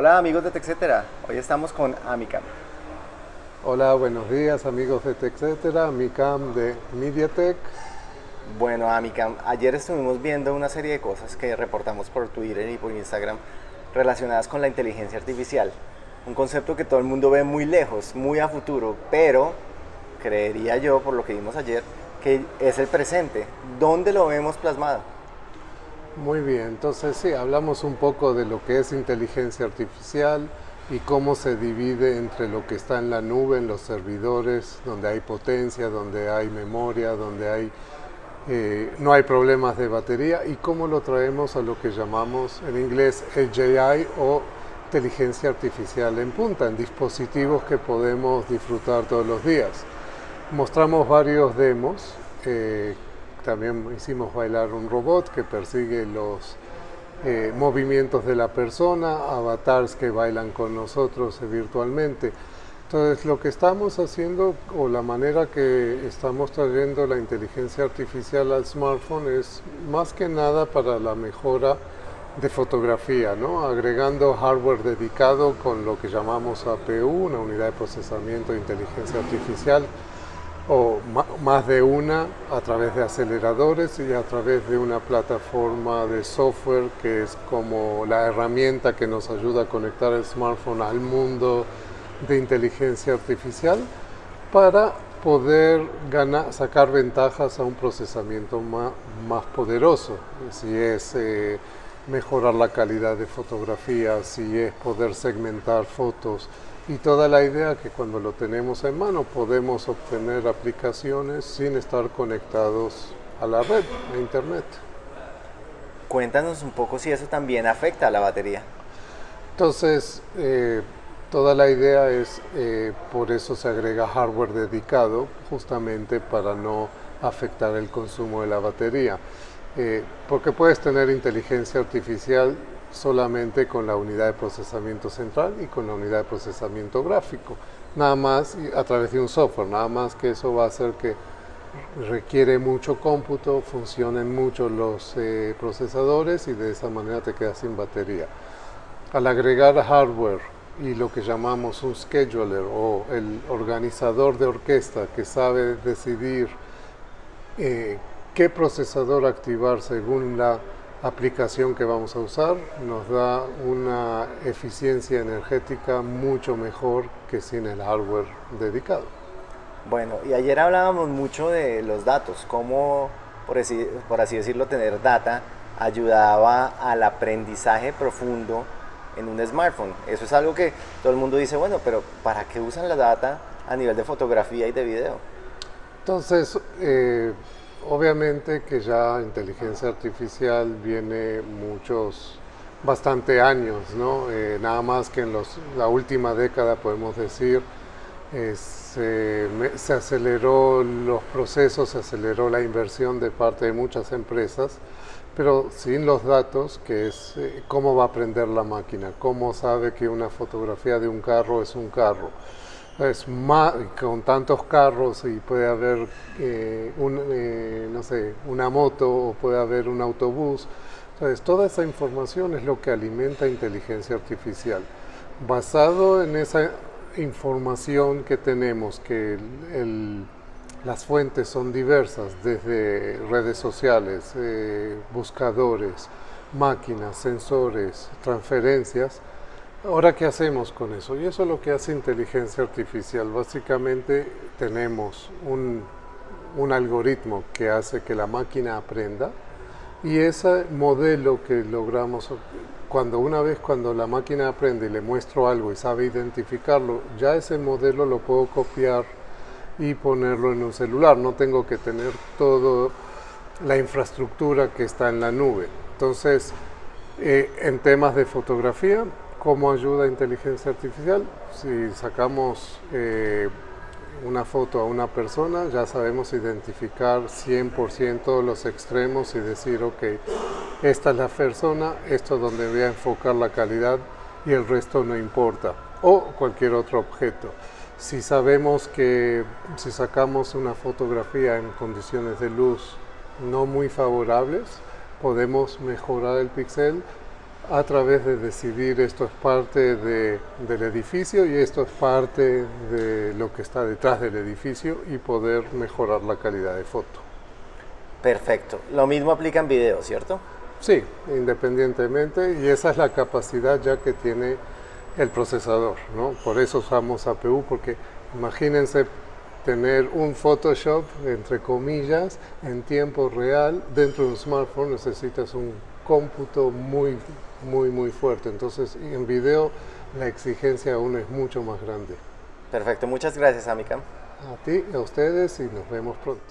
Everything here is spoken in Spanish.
Hola amigos de TechCetera, hoy estamos con Amicam. Hola, buenos días amigos de TechCetera, Amicam de MediaTek. Bueno Amicam, ayer estuvimos viendo una serie de cosas que reportamos por Twitter y por Instagram relacionadas con la inteligencia artificial. Un concepto que todo el mundo ve muy lejos, muy a futuro, pero creería yo, por lo que vimos ayer, que es el presente. ¿Dónde lo vemos plasmado? Muy bien, entonces sí, hablamos un poco de lo que es inteligencia artificial y cómo se divide entre lo que está en la nube, en los servidores, donde hay potencia, donde hay memoria, donde hay, eh, no hay problemas de batería y cómo lo traemos a lo que llamamos en inglés AI o inteligencia artificial en punta, en dispositivos que podemos disfrutar todos los días. Mostramos varios demos eh, también hicimos bailar un robot que persigue los eh, movimientos de la persona, avatars que bailan con nosotros virtualmente. Entonces lo que estamos haciendo o la manera que estamos trayendo la inteligencia artificial al smartphone es más que nada para la mejora de fotografía, ¿no? agregando hardware dedicado con lo que llamamos APU, una unidad de procesamiento de inteligencia artificial, o más de una a través de aceleradores y a través de una plataforma de software que es como la herramienta que nos ayuda a conectar el smartphone al mundo de inteligencia artificial para poder ganar, sacar ventajas a un procesamiento más, más poderoso, si es eh, mejorar la calidad de fotografía, si es poder segmentar fotos, y toda la idea que cuando lo tenemos en mano podemos obtener aplicaciones sin estar conectados a la red, a internet. Cuéntanos un poco si eso también afecta a la batería. Entonces, eh, toda la idea es, eh, por eso se agrega hardware dedicado, justamente para no afectar el consumo de la batería. Eh, porque puedes tener inteligencia artificial solamente con la unidad de procesamiento central y con la unidad de procesamiento gráfico. Nada más a través de un software, nada más que eso va a hacer que requiere mucho cómputo, funcionen mucho los eh, procesadores y de esa manera te quedas sin batería. Al agregar hardware y lo que llamamos un scheduler o el organizador de orquesta que sabe decidir eh, qué procesador activar según la aplicación que vamos a usar nos da una eficiencia energética mucho mejor que sin el hardware dedicado. Bueno, y ayer hablábamos mucho de los datos, cómo, por así, por así decirlo, tener data ayudaba al aprendizaje profundo en un smartphone. Eso es algo que todo el mundo dice, bueno, pero ¿para qué usan la data a nivel de fotografía y de video? Entonces, eh, Obviamente que ya inteligencia artificial viene muchos, bastante años, ¿no? Eh, nada más que en los, la última década podemos decir, se, se, aceleró los procesos, se aceleró la inversión de parte de muchas empresas, pero sin los datos, que es eh, cómo va a aprender la máquina, cómo sabe que una fotografía de un carro es un carro es con tantos carros y puede haber eh, eh, no sé, una moto o puede haber un autobús. Entonces, toda esa información es lo que alimenta inteligencia artificial. Basado en esa información que tenemos, que las fuentes son diversas, desde redes sociales, eh, buscadores, máquinas, sensores, transferencias, Ahora, ¿qué hacemos con eso? Y eso es lo que hace inteligencia artificial. Básicamente tenemos un, algoritmo que hace que la máquina aprenda y ese modelo que logramos, cuando una vez cuando la máquina aprende y le muestro algo y sabe identificarlo, ya ese modelo lo puedo copiar y ponerlo en un celular. No tengo que tener toda la infraestructura que está en la nube. Entonces, eh, en temas de fotografía, ¿Cómo ayuda inteligencia artificial? Si sacamos eh, una foto a una persona, ya sabemos identificar 100% los extremos y decir, ok, esta es la persona, esto es donde voy a enfocar la calidad y el resto no importa. O cualquier otro objeto. Si sabemos que si sacamos una fotografía en condiciones de luz no muy favorables, podemos mejorar el píxel a través de decidir esto es parte de, del edificio y esto es parte de lo que está detrás del edificio y poder mejorar la calidad de foto. Perfecto. Lo mismo aplica en video, ¿cierto? Sí, independientemente y esa es la capacidad ya que tiene el procesador, ¿no? Por eso usamos APU porque imagínense tener un Photoshop, entre comillas, en tiempo real dentro de un smartphone necesitas un cómputo muy, muy, muy fuerte. Entonces, en video la exigencia aún es mucho más grande. Perfecto, muchas gracias, Amicam. A ti, a ustedes y nos vemos pronto.